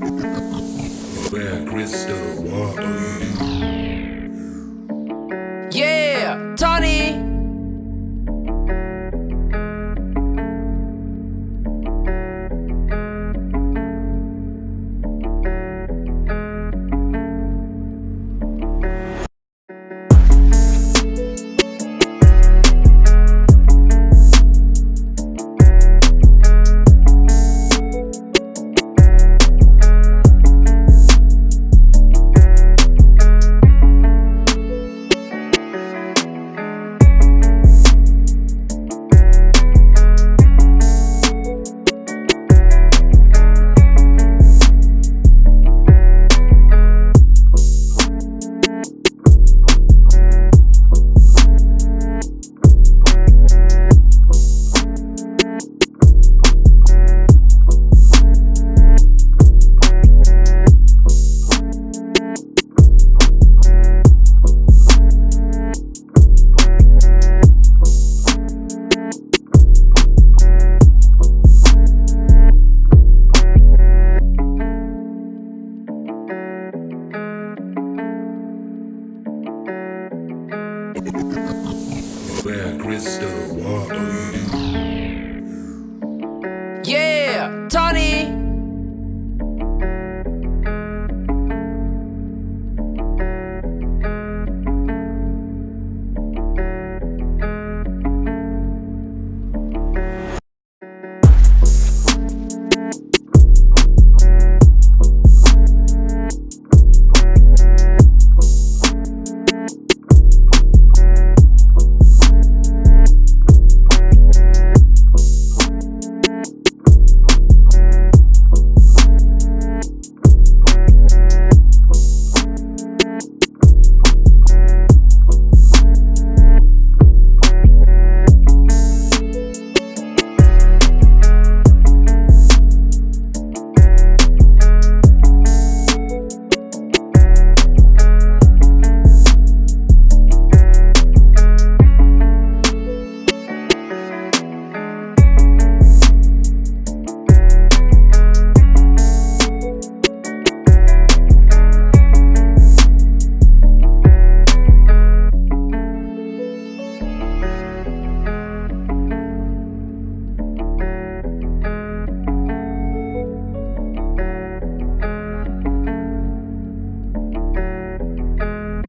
Where crystal water. Where crystal water. Yeah.